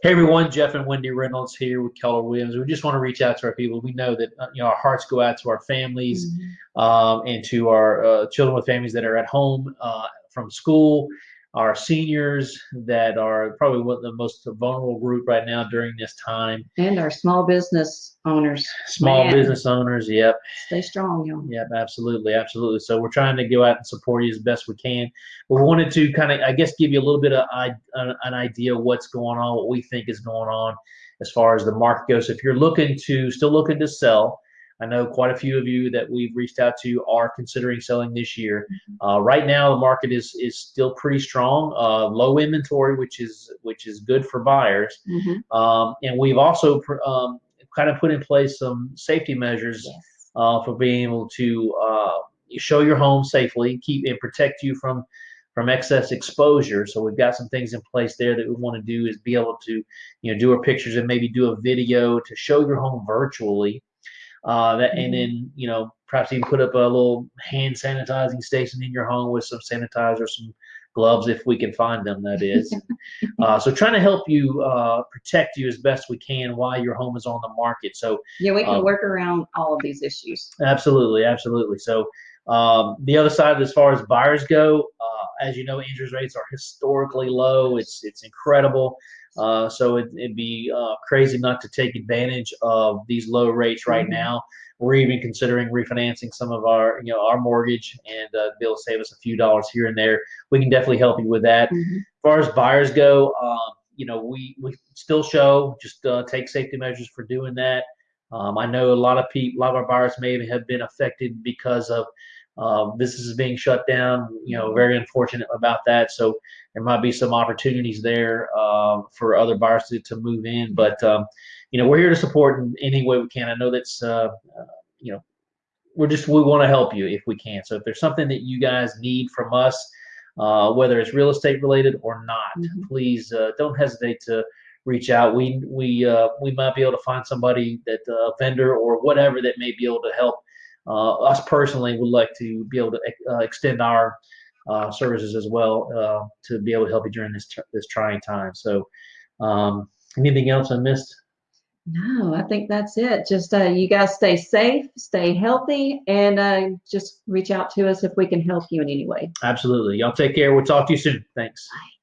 Hey everyone, Jeff and Wendy Reynolds here with Keller Williams. We just want to reach out to our people. We know that uh, you know our hearts go out to our families Mm-hmm. um, and to our uh, children with families that are at home uh, from school, our seniors that are probably one of the most vulnerable group right now during this time. And our small business owners, Small Man. business owners, yep, stay strong, y'all. Yep, absolutely, absolutely. So we're trying to go out and support you as best we can. We wanted to kind of, I guess, give you a little bit of an, uh, an idea of what's going on, what we think is going on as far as the market goes. If you're looking to, still looking to sell, I know quite a few of you that we've reached out to are considering selling this year. Uh, right now, the market is is still pretty strong, uh, low inventory, which is which is good for buyers. Mhm. Um, and we've also pr- um, kind of put in place some safety measures Yes. uh, for being able to uh, show your home safely, keep and protect you from from excess exposure. So we've got some things in place there that we want to do is be able to, you know, do our pictures and maybe do a video to show your home virtually. Uh, that and then you know perhaps even put up a little hand sanitizing station in your home with some sanitizer, some gloves if we can find them. That is. uh, so trying to help you uh, protect you as best we can while your home is on the market. So Yeah, we can Um, work around all of these issues. Absolutely, absolutely. So um, the other side, as far as buyers go, uh, as you know, interest rates are historically low. It's it's incredible. Uh, so it, it'd be uh, crazy not to take advantage of these low rates right Mhm. now. We're even considering refinancing some of our you know our mortgage and uh, be able to save us a few dollars here and there. We can definitely help you with that. Mhm. As far as buyers go, um, you know, we, we still show, just uh, take safety measures for doing that. Um, I know a lot of people, a lot of our buyers may have been affected because of uh, businesses being shut down. You know, very unfortunate about that. So there might be some opportunities there uh, for other buyers to, to move in. But um, you know, we're here to support in any way we can. I know that's uh, uh, you know, we're just we want to help you if we can. So if there's something that you guys need from us, uh, whether it's real estate related or not, Mhm. please uh, don't hesitate to reach out. We we uh, we might be able to find somebody that uh, a vendor or whatever that may be able to help. Uh, us personally would like to be able to uh, extend our uh, services as well uh, to be able to help you during this tr- this trying time. So, um, anything else I missed? No, I think that's it. Just uh, you guys stay safe, stay healthy, and uh, just reach out to us if we can help you in any way. Absolutely. Y'all take care. We'll talk to you soon. Thanks. Bye.